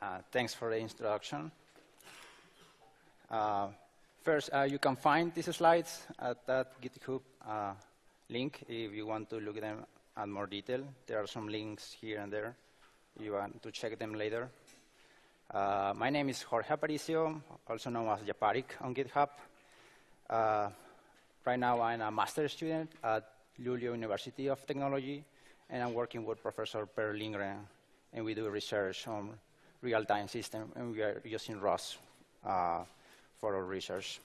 Uh, thanks for the introduction. Uh, first, uh, you can find these slides at that GitHub uh, link if you want to look at them at more detail. There are some links here and there. You want to check them later. Uh, my name is Jorge Aparicio, also known as japaric on GitHub. Uh, right now, I'm a master's student at Luleå University of Technology, and I'm working with Professor Per Lindgren, and we do research on real-time system, and we are using Rust uh, for our research.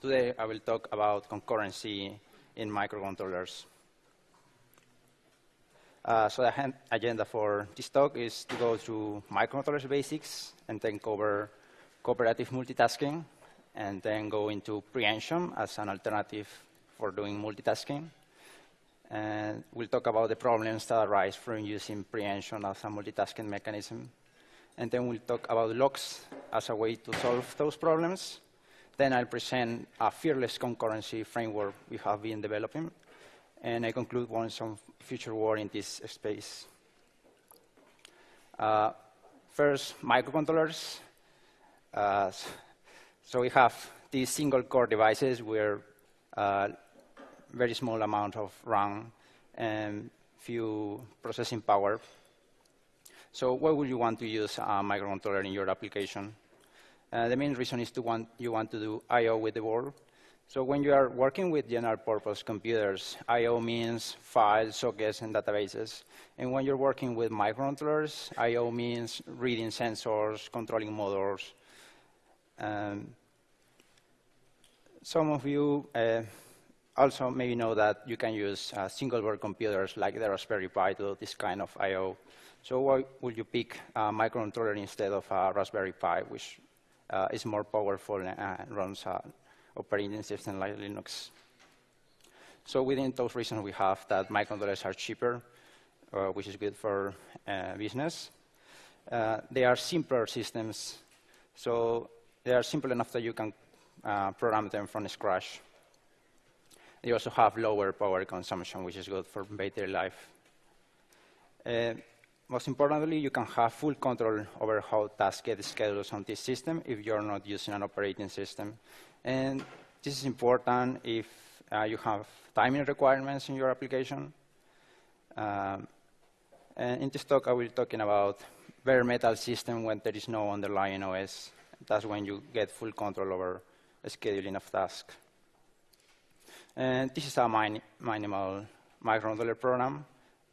Today, I will talk about concurrency in microcontrollers. Uh, so the agenda for this talk is to go through microcontrollers basics and then cover cooperative multitasking and then go into preemption as an alternative for doing multitasking. And we'll talk about the problems that arise from using preemption as a multitasking mechanism. And then we'll talk about locks as a way to solve those problems. Then I'll present a fearless concurrency framework we have been developing and I conclude on some future work in this space. Uh, first, microcontrollers. Uh, so we have these single core devices where uh, very small amount of RAM and few processing power. So why would you want to use a microcontroller in your application? Uh, the main reason is to want, you want to do I.O. with the board. So when you are working with general purpose computers, I.O. means files, sockets, and databases. And when you're working with microcontrollers, I.O. means reading sensors, controlling motors. Um, some of you uh, also maybe know that you can use uh, single-board computers like the Raspberry Pi to do this kind of I.O. So why would you pick a microcontroller instead of a Raspberry Pi, which uh, is more powerful and runs an operating system like Linux. So within those reasons, we have that microcontrollers are cheaper, uh, which is good for uh, business. Uh, they are simpler systems, so they are simple enough that you can uh, program them from scratch. They also have lower power consumption, which is good for battery life. Most importantly, you can have full control over how tasks get scheduled on this system if you're not using an operating system. And this is important if uh, you have timing requirements in your application. Um, and in this talk, I will be talking about bare metal system when there is no underlying OS. That's when you get full control over scheduling of tasks. And this is a min minimal microcontroller program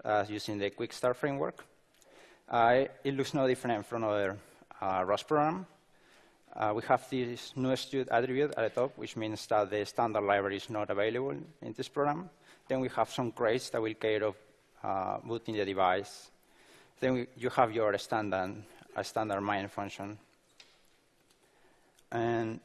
uh, using the Quick Start framework. Uh, it looks no different from other uh, Rust program. Uh, we have this no_std attribute at the top, which means that the standard library is not available in this program. Then we have some crates that will care of uh, booting the device. Then we, you have your standard, a standard main function. And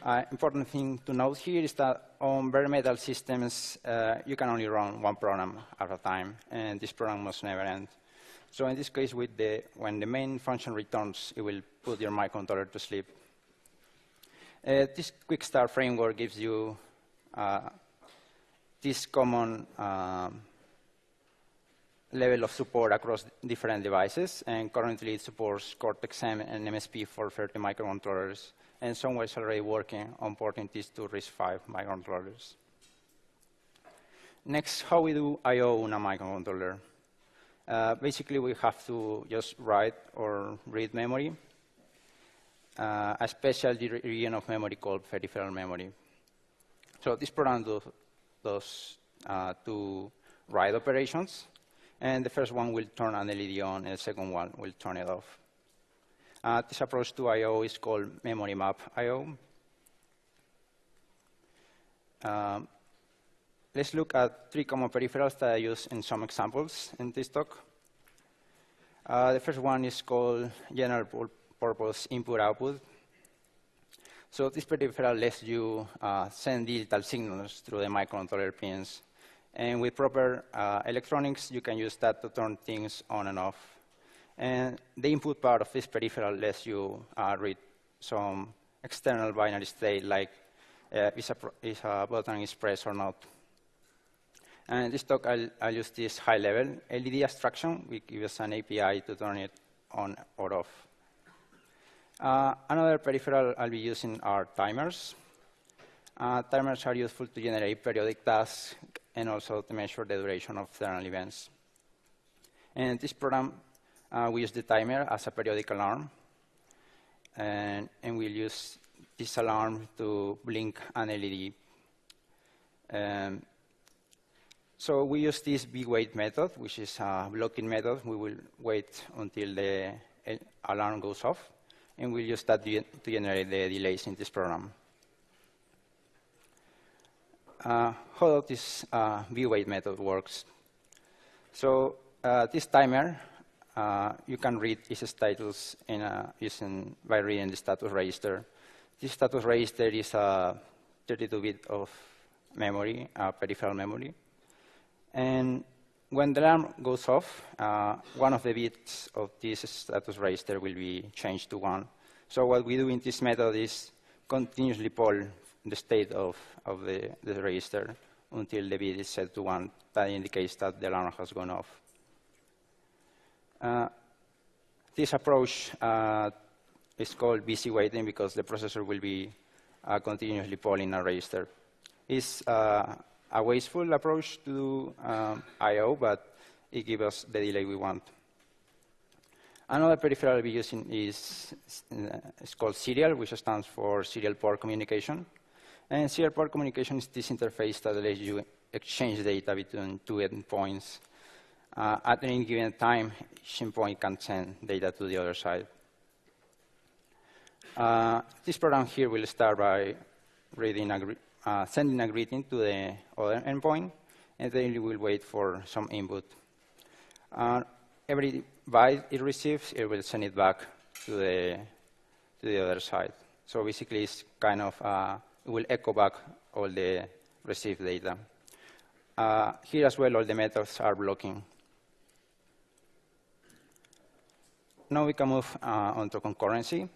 uh, important thing to note here is that on bare metal systems, uh, you can only run one program at a time, and this program must never end. So in this case, the, when the main function returns, it will put your microcontroller to sleep. Uh, this quick start framework gives you uh, this common um, level of support across different devices, and currently it supports Cortex-M and MSP430 microcontrollers, and someone is already working on porting these to RISC-V microcontrollers. Next, how we do I.O. on a microcontroller. Uh, basically, we have to just write or read memory, uh, a special region of memory called peripheral memory. So this program does, does uh, two write operations, and the first one will turn an LED on, and the second one will turn it off. Uh, this approach to I.O. is called memory map I.O. Um, let's look at three common peripherals that I use in some examples in this talk. Uh, the first one is called general purpose input-output. So this peripheral lets you uh, send digital signals through the microcontroller pins. And with proper uh, electronics, you can use that to turn things on and off. And the input part of this peripheral lets you uh, read some external binary state, like uh, is, a, is a button is pressed or not. And in this talk, I'll, I'll use this high-level LED abstraction. We give us an API to turn it on or off. Uh, another peripheral I'll be using are timers. Uh, timers are useful to generate periodic tasks and also to measure the duration of external events. And in this program, uh, we use the timer as a periodic alarm. And, and we'll use this alarm to blink an LED. Um, so we use this bwait method, which is a blocking method. We will wait until the alarm goes off, and we'll use that to generate the delays in this program. Uh, how does this uh, bwait method works. So uh, this timer, uh, you can read its status in a, using, by reading the status register. This status register is a 32-bit of memory, peripheral memory. And when the alarm goes off, uh, one of the bits of this status register will be changed to 1. So what we do in this method is continuously poll the state of, of the, the register until the bit is set to 1. That indicates that the alarm has gone off. Uh, this approach uh, is called busy waiting because the processor will be uh, continuously polling a register. It's uh, a wasteful approach to um, I.O., but it gives us the delay we want. Another peripheral we're using is, is called serial, which stands for serial port communication. And serial port communication is this interface that lets you exchange data between two endpoints. Uh, at any given time, each endpoint can send data to the other side. Uh, this program here will start by reading a, uh, sending a greeting to the other endpoint, and then you will wait for some input. Uh, every byte it receives, it will send it back to the, to the other side. So basically, it's kind of uh, it will echo back all the received data. Uh, here as well, all the methods are blocking. Now we can move uh, on to concurrency.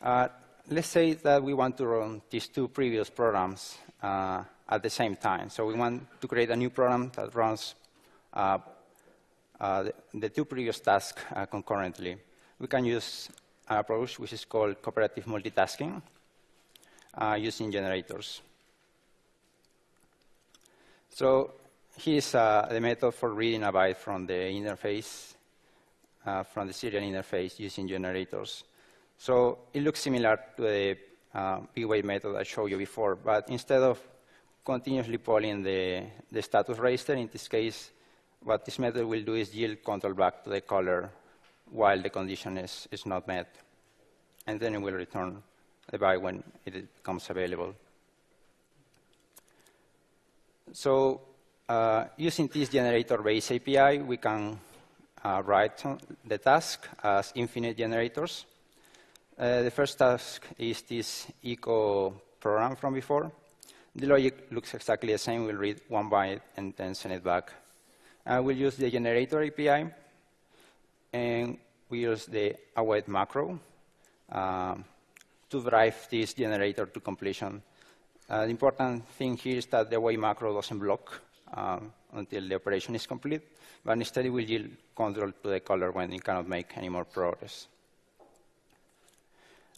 Uh, let's say that we want to run these two previous programs uh, at the same time. So we want to create a new program that runs uh, uh, the, the, two previous tasks concurrently. We can use an approach which is called cooperative multitasking uh, using generators. So here's uh, the method for reading a byte from the interface, uh, from the serial interface using generators. So it looks similar to the uh, bwait method I showed you before, but instead of continuously polling the, the status register, in this case, what this method will do is yield control back to the caller while the condition is, is not met. And then it will return the byte when it becomes available. So uh, using this generator-based API, we can uh, write the task as infinite generators. Uh, the first task is this echo program from before. The logic looks exactly the same. We'll read one byte and then send it back. Uh, we'll use the generator API, and we use the await macro. Um, to drive this generator to completion. Uh, the important thing here is that the await macro doesn't block um, until the operation is complete, but instead it will yield control to the caller when it cannot make any more progress.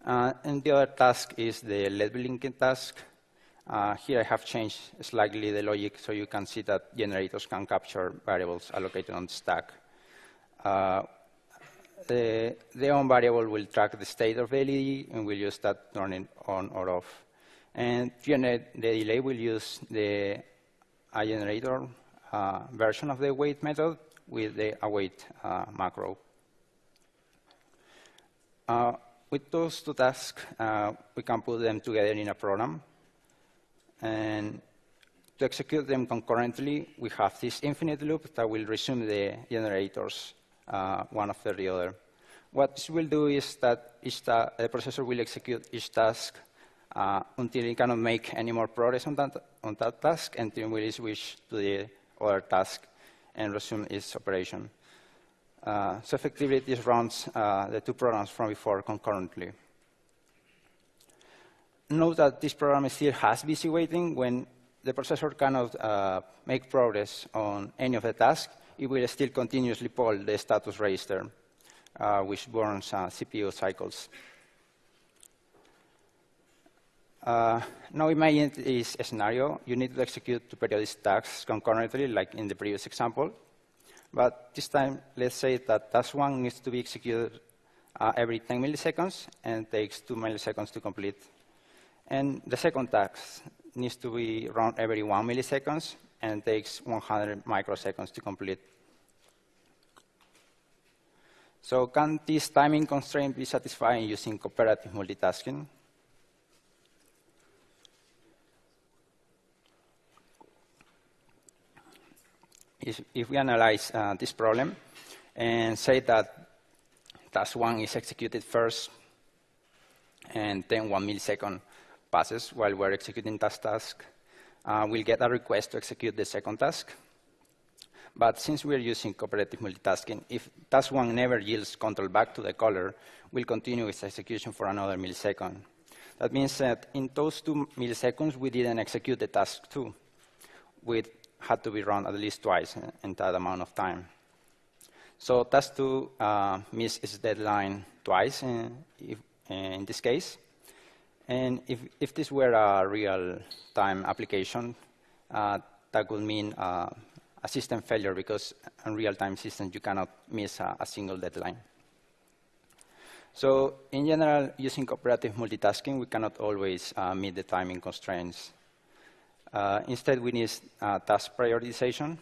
Uh, and the other task is the LED blinking task. Uh, here I have changed slightly the logic so you can see that generators can capture variables allocated on the stack. Uh, the, the on variable will track the state of the LED, and we'll use that turning on or off. And the delay will use the generator uh, version of the wait method with the await uh, macro. With those two tasks, uh, we can put them together in a program. And to execute them concurrently, we have this infinite loop that will resume the generators uh, one after the other. What this will do is that the processor will execute each task uh, until it cannot make any more progress on that, on that task, and then will switch to the other task and resume its operation. Uh, so effectively, this runs uh, the two programs from before concurrently. Note that this program still has busy waiting when the processor cannot uh, make progress on any of the tasks, it will still continuously poll the status register. uh, which burns uh, CPU cycles. Now imagine this scenario. You need to execute two periodic tasks concurrently, like in the previous example. But this time, let's say that task one needs to be executed uh, every 10 milliseconds and takes 2 milliseconds to complete. And the second task needs to be run every 1 milliseconds and takes 100 microseconds to complete. So can this timing constraint be satisfied using cooperative multitasking? If, if we analyze uh, this problem and say that task one is executed first, and then one millisecond passes while we're executing that task, uh, we'll get a request to execute the second task. But since we're using cooperative multitasking, if task one never yields control back to the caller, we'll continue its execution for another millisecond. That means that in those two milliseconds, we didn't execute the task two. We had to be run at least twice in that amount of time. So task two uh, missed its deadline twice in, if, in this case. And if, if this were a real-time application, uh, that would mean uh, a system failure because in real-time systems you cannot miss a, a, single deadline. So in general, using cooperative multitasking, we cannot always uh, meet the timing constraints. Uh, instead, we need uh, task prioritization.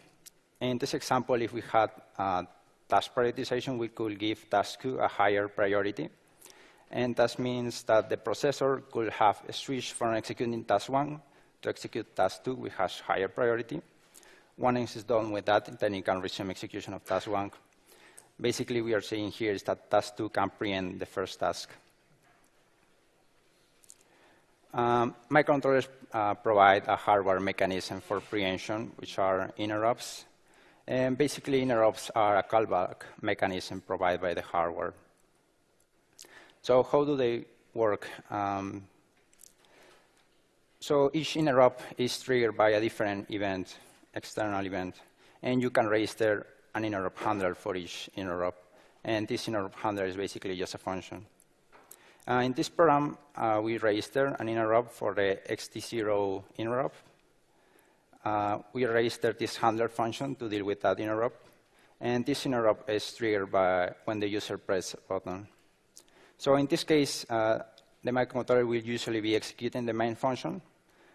In this example, if we had task prioritization, we could give task 2 a higher priority. And that means that the processor could have switched from executing task 1 to execute task 2, which has higher priority. Once it's done with that, then it can resume execution of task 1. Basically, we are saying here is that task 2 can preempt the first task. Um, microcontrollers uh, provide a hardware mechanism for preemption, which are interrupts. And basically, interrupts are a callback mechanism provided by the hardware. So how do they work? Um, so each interrupt is triggered by a different event, external event, and you can register an interrupt handler for each interrupt. And this interrupt handler is basically just a function. Uh, in this program, uh, we register an interrupt for the EXTI0 interrupt, uh, we register this handler function to deal with that interrupt. And this interrupt is triggered by when the user presses a button. So in this case, uh, the microcontroller will usually be executing the main function,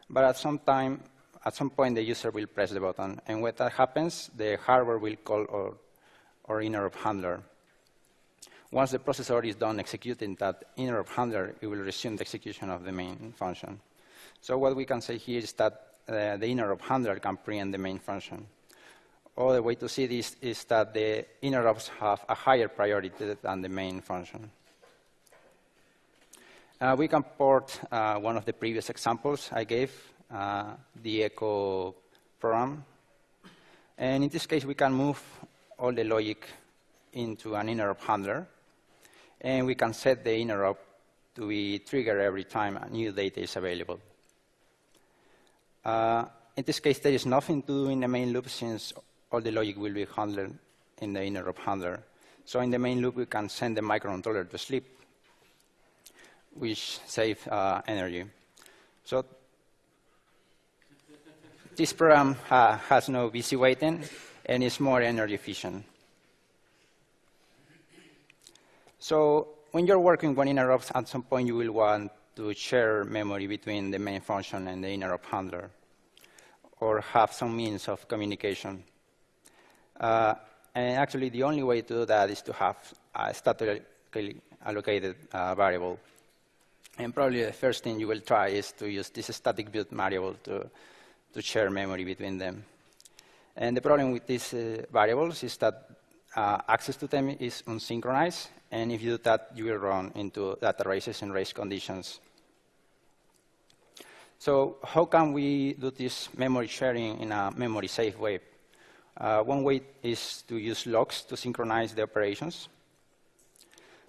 but at some time, at some point, the user will press the button. And when that happens, the hardware will call our, our interrupt handler. Once the processor is done executing that interrupt handler, it will resume the execution of the main function. So what we can say here is that uh, the interrupt handler can preempt the main function. Other way to see this is that the interrupts have a higher priority than the main function. Uh, we can port uh, one of the previous examples I gave, uh, the echo program. And in this case, we can move all the logic into an interrupt handler. And we can set the interrupt to be triggered every time a new data is available. Uh, in this case, there is nothing to do in the main loop since all the logic will be handled in the interrupt handler. So in the main loop, we can send the microcontroller to sleep, which saves uh, energy. So this program uh, has no busy waiting and is more energy efficient. So when you're working with interrupts, at some point you will want to share memory between the main function and the interrupt handler, or have some means of communication. Uh, and actually, the only way to do that is to have a statically allocated uh, variable. And probably the first thing you will try is to use this static build variable to, to share memory between them. And the problem with these uh, variables is that uh, access to them is unsynchronized, and if you do that, you will run into data races and race conditions. So how can we do this memory sharing in a memory-safe way? Uh, one way is to use locks to synchronize the operations.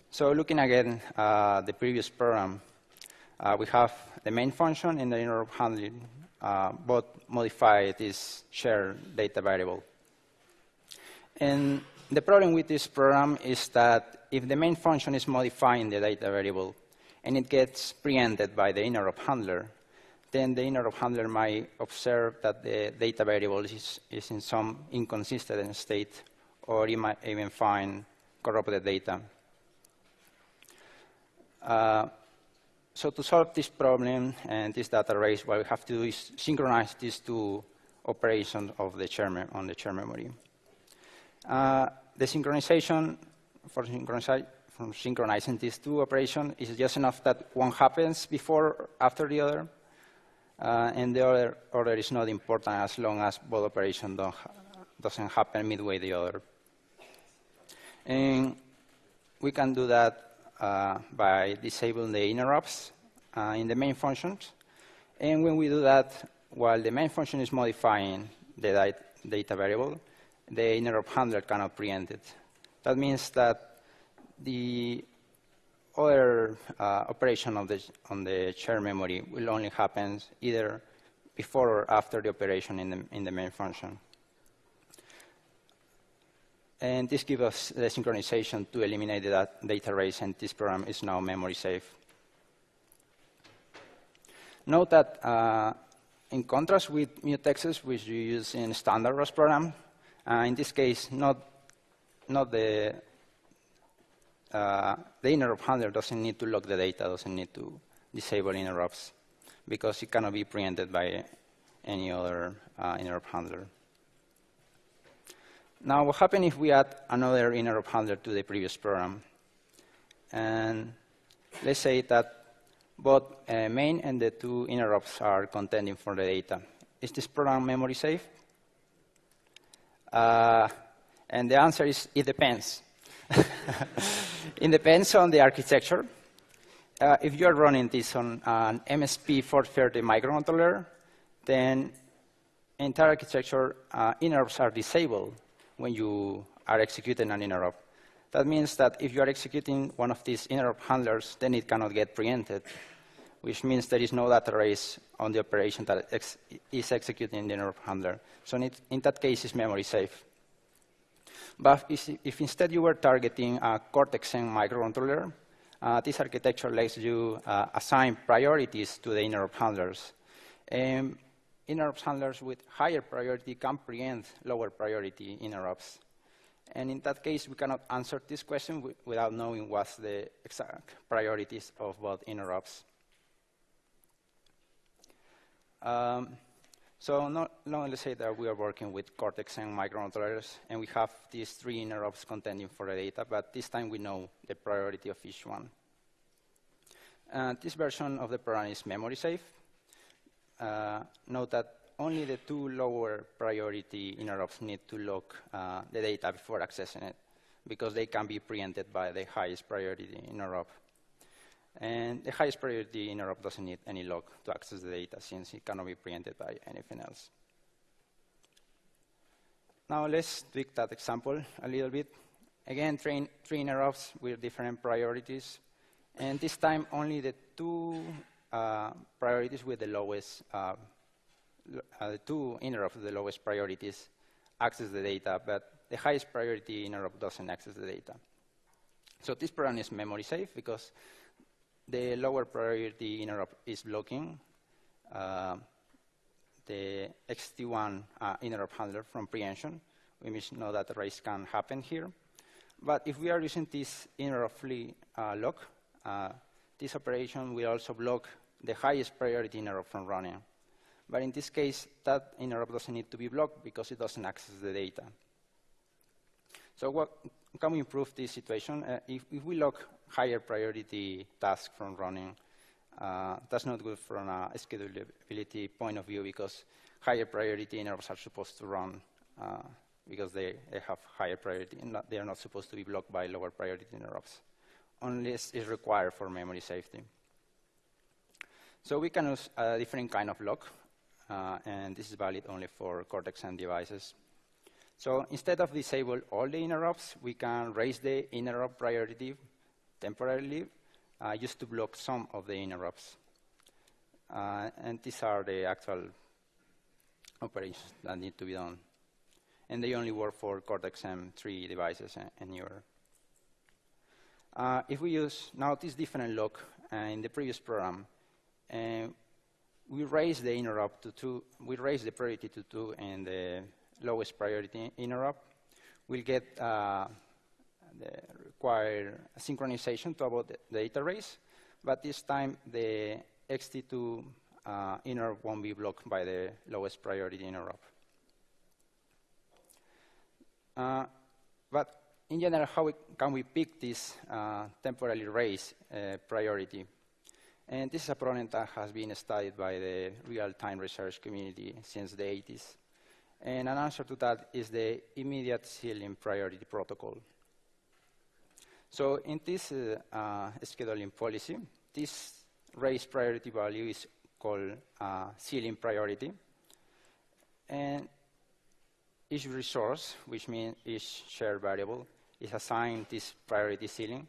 So looking again uh, the previous program, uh, we have the main function and the interrupt handling uh, both modify this shared data variable. And the problem with this program is that if the main function is modifying the data variable and it gets preempted by the interrupt handler, then the interrupt handler might observe that the data variable is, is in some inconsistent state, or it might even find corrupted data. Uh, so to solve this problem and this data race, what we have to do is synchronize these two operations of the chair on the chair memory. Uh, the synchronization for from synchronizing these two operations is just enough that one happens before after the other, uh, and the other order is not important as long as both operations don't ha doesn't happen midway the other. And we can do that uh, by disabling the interrupts uh, in the main functions. And when we do that, while the main function is modifying the data variable, the interrupt handler cannot preempt it. That means that the other uh, operation of the, on the shared memory will only happen either before or after the operation in the, in the main function. And this gives us the synchronization to eliminate the data race, and this program is now memory safe. Note that uh, in contrast with mutexes, which you use in standard Rust program, uh, in this case, not, not the, uh, the interrupt handler doesn't need to lock the data, doesn't need to disable interrupts, because it cannot be preempted by any other uh, interrupt handler. Now, what happens if we add another interrupt handler to the previous program? And let's say that both uh, main and the two interrupts are contending for the data. Is this program memory safe? Uh, and the answer is it depends. it depends on the architecture. Uh, if you are running this on an MSP 430 microcontroller, then entire architecture uh, interrupts are disabled when you are executing an interrupt. That means that if you are executing one of these interrupt handlers, then it cannot get preempted, which means there is no data race on the operation that ex is executing the interrupt handler. So in, it, in, that case, it's memory safe. But if, if instead you were targeting a Cortex-M microcontroller, uh, this architecture lets you uh, assign priorities to the interrupt handlers. Um, interrupt handlers with higher priority can preempt lower priority interrupts. And in that case, we cannot answer this question without knowing what's the exact priorities of both interrupts. Um, so not, not let's say that we are working with Cortex-M microcontrollers, and we have these three interrupts contending for the data, but this time we know the priority of each one. Uh, this version of the program is memory safe. Uh, note that only the two lower priority interrupts need to lock uh, the data before accessing it, because they can be preempted by the highest priority interrupt. And the highest priority interrupt doesn't need any lock to access the data, since it cannot be preempted by anything else. Now let's tweak that example a little bit. Again, train three interrupts with different priorities. And this time, only the two uh, priorities with the lowest, uh, uh, the two interrupts with the lowest priorities access the data, but the highest priority interrupt doesn't access the data. So this program is memory safe because the lower priority interrupt is blocking uh, the EXTI1 uh, interrupt handler from preemption. We must know that the race can happen here. But if we are using this interrupt free uh, lock, this operation will also block the highest priority interrupt from running. But in this case, that interrupt doesn't need to be blocked because it doesn't access the data. So what can we improve this situation? Uh, if, if, we lock higher priority tasks from running, uh, that's not good from a schedulability point of view because higher priority interrupts are supposed to run uh, because they, they, have higher priority and not, they are not supposed to be blocked by lower priority interrupts unless it's required for memory safety. So we can use a different kind of lock, uh, and this is valid only for Cortex-M devices. So instead of disable all the interrupts, we can raise the interrupt priority temporarily uh, just to block some of the interrupts. Uh, and these are the actual operations that need to be done. And they only work for Cortex-M3 devices and, and newer. Uh, if we use now this different lock uh, in the previous program, uh, we raise the interrupt to two, we raise the priority to two and the lowest priority interrupt. We'll get uh, the required synchronization to avoid the data race, but this time the EXTI2 uh, interrupt won't be blocked by the lowest priority interrupt. Uh, but in general, how we, can we pick this uh, temporally raised uh, priority? And this is a problem that has been studied by the real-time research community since the 80s. And an answer to that is the immediate ceiling priority protocol. So in this uh, uh, scheduling policy, this raised priority value is called uh, ceiling priority. And each resource, which means each shared variable, is assigned this priority ceiling,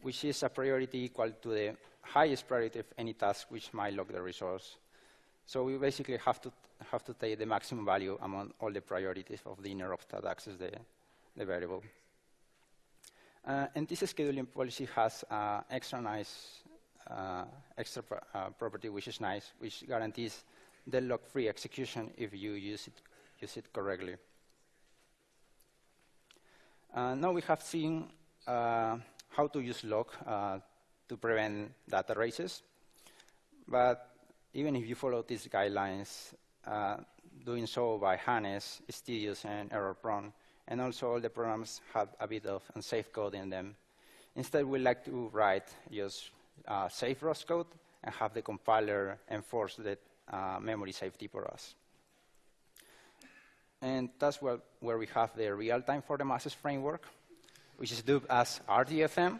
which is a priority equal to the highest priority of any task which might lock the resource. So we basically have to have to take the maximum value among all the priorities of the interrupt that access the, the variable. Uh, and this scheduling policy has uh, extra nice uh, extra uh, property, which is nice, which guarantees deadlock-free execution if you use it, use it correctly. Uh, now we have seen uh, how to use lock to prevent data races. But even if you follow these guidelines, doing so by hand is tedious and error-prone. And also, all the programs have a bit of unsafe code in them. Instead, we like to write just uh, safe Rust code and have the compiler enforce the uh, memory safety for us. And that's where, where we have the real-time for the masses framework, which is dubbed as RTFM.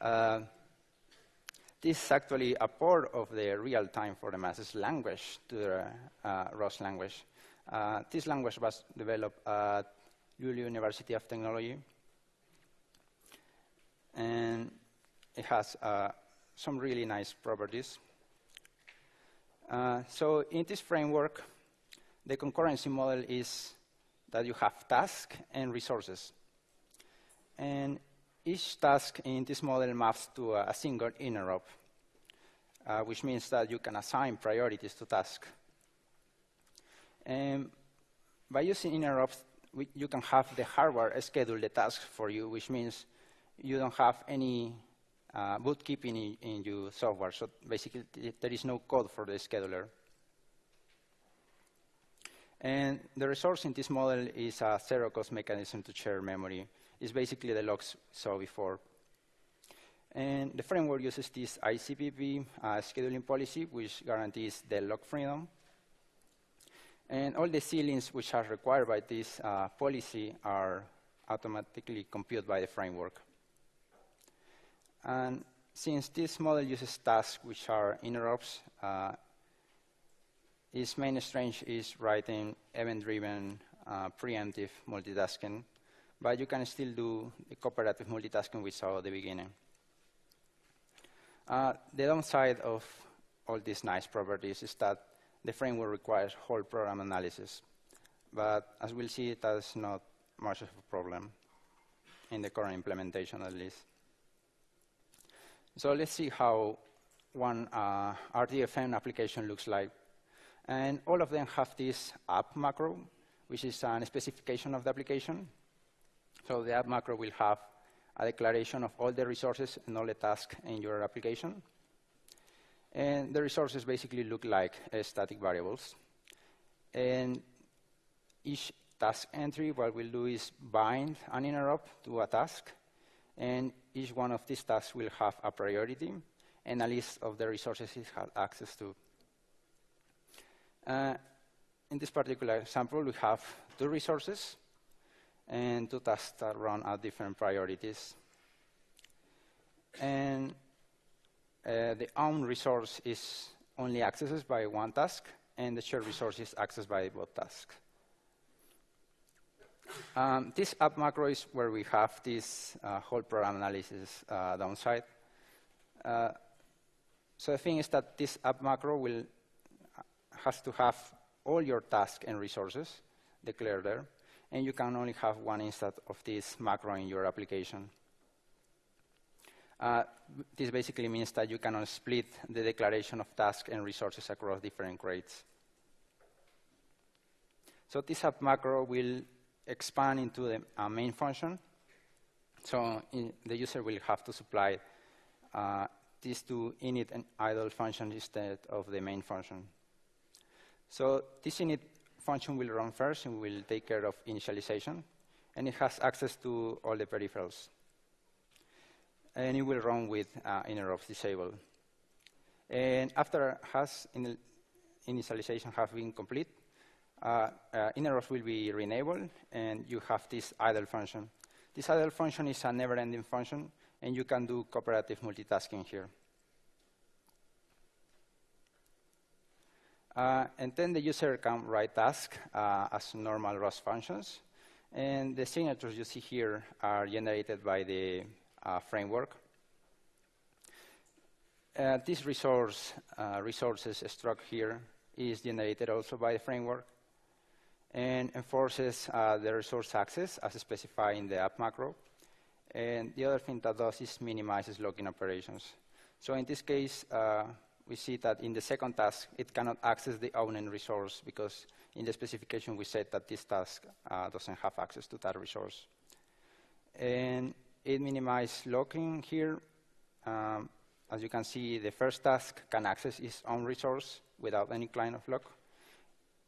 Uh, this is actually a port of the real-time for the masses language to the uh, Rust language. Uh, this language was developed at Luleå University of Technology. And it has uh, some really nice properties. Uh, so in this framework, the concurrency model is that you have tasks and resources. And each task in this model maps to a, single interrupt, uh, which means that you can assign priorities to tasks. And by using interrupts, you can have the hardware schedule the tasks for you, which means you don't have any uh, bootkeeping in, in your software. So basically, there is no code for the scheduler. And the resource in this model is a zero-cost mechanism to share memory It's basically the locks saw before. And the framework uses this ICPP uh, scheduling policy, which guarantees the lock freedom. And all the ceilings which are required by this uh, policy are automatically computed by the framework. And since this model uses tasks which are interrupts, uh, its main strength is writing event-driven uh, preemptive multitasking but you can still do the cooperative multitasking we saw at the beginning. Uh, the downside of all these nice properties is that the framework requires whole program analysis. But as we'll see, that's not much of a problem in the current implementation, at least. So let's see how one uh, RTFM application looks like. And all of them have this app macro, which is a specification of the application. So the app macro will have a declaration of all the resources and all the tasks in your application. And the resources basically look like uh, static variables. And each task entry, what we'll do is bind an interrupt to a task. And each one of these tasks will have a priority and a list of the resources it has access to. Uh, in this particular example, we have two resources and two tasks that run at different priorities. And uh, the own resource is only accessed by one task, and the shared resource is accessed by both tasks. Um, this app macro is where we have this uh, whole program analysis uh, downside. Uh, so the thing is that this app macro will has to have all your tasks and resources declared there and you can only have one instance of this macro in your application. Uh, this basically means that you cannot split the declaration of tasks and resources across different crates. So this macro will expand into the uh, main function. So the user will have to supply uh, these two init and idle functions instead of the main function. So this init function will run first and will take care of initialization. And it has access to all the peripherals. And it will run with uh, interrupts disabled. And after has in initialization has been complete, uh, uh, will be re-enabled, and you have this idle function. This idle function is a never-ending function, and you can do cooperative multitasking here. Uh, and then the user can write tasks uh, as normal Rust functions. And the signatures you see here are generated by the framework. Uh, this resource uh, resources struct here is generated also by the framework and enforces uh, the resource access as specified in the app macro. And the other thing that does is minimizes login operations. So in this case, we see that in the second task, it cannot access the owned resource because in the specification we said that this task uh, doesn't have access to that resource. And it minimizes locking here. Um, as you can see, the first task can access its own resource without any kind of lock.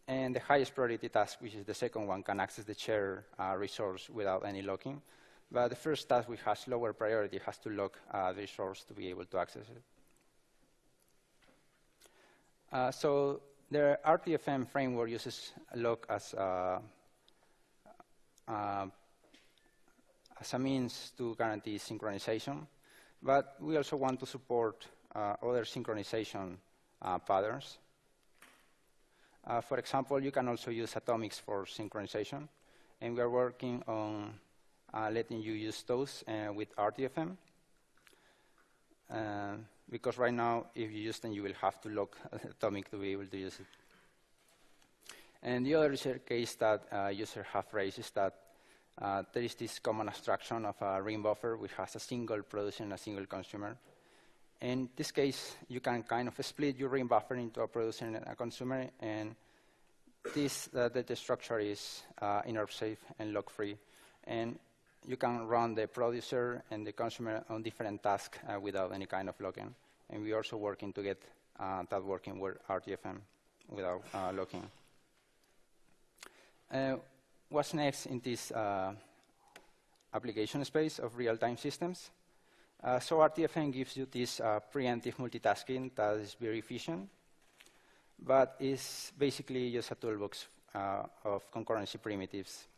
And the highest priority task, which is the second one, can access the shared uh, resource without any locking. But the first task, which has lower priority, has to lock uh, the resource to be able to access it. Uh, so the RTFM framework uses lock as a, uh, as a means to guarantee synchronization, but we also want to support uh, other synchronization uh, patterns. Uh, for example, you can also use atomics for synchronization, and we are working on letting you use those with RTFM because right now, if you use them, you will have to lock Atomic to be able to use it. And the other case that uh, users have raised is that uh, there is this common abstraction of a ring buffer which has a single producer and a single consumer. In this case, you can kind of split your ring buffer into a producer and a consumer, and this uh, data structure is uh, interrupt safe and lock free. And you can run the producer and the consumer on different tasks uh, without any kind of locking. And we're also working to get uh, that working with RTFM without uh, locking. Uh, what's next in this uh, application space of real-time systems? Uh, so RTFM gives you this preemptive multitasking that is very efficient, but is basically just a toolbox of concurrency primitives.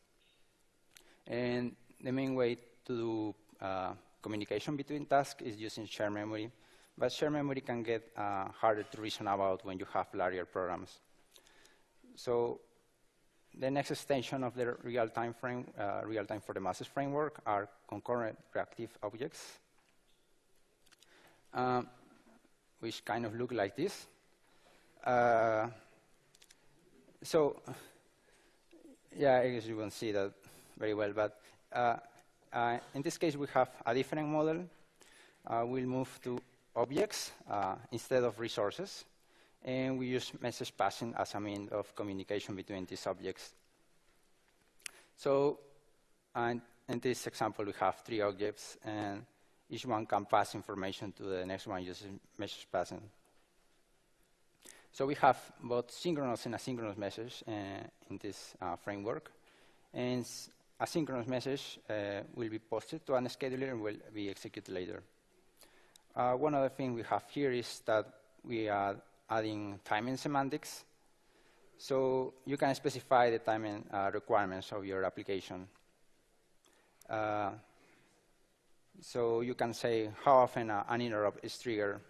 And the main way to do uh, communication between tasks is using shared memory. But shared memory can get uh, harder to reason about when you have larger programs. So the next extension of the real-time frame, uh, real-time for the masses framework are concurrent reactive objects, um, which kind of look like this. Uh, so, yeah, I guess you won't see that very well, but uh, uh, in this case, we have a different model. Uh, we'll move to objects instead of resources. And we use message passing as a means of communication between these objects. So in this example, we have three objects, and each one can pass information to the next one using message passing. So we have both synchronous and asynchronous message uh, in this uh, framework. And asynchronous message uh, will be posted to an scheduler and will be executed later. Uh, one other thing we have here is that we are adding timing semantics. So you can specify the timing uh, requirements of your application. Uh, so you can say how often an interrupt is triggered.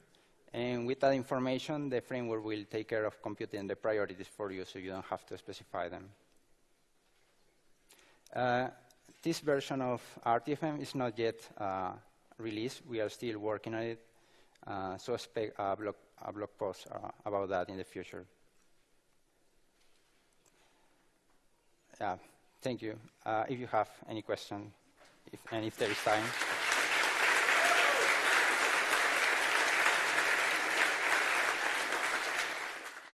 And with that information, the framework will take care of computing the priorities for you so you don't have to specify them. Uh, this version of RTFM is not yet uh, released. We are still working on it. Uh, so expect a blog, a blog post uh, about that in the future. Yeah, thank you. Uh, if you have any question, if, and if there is time.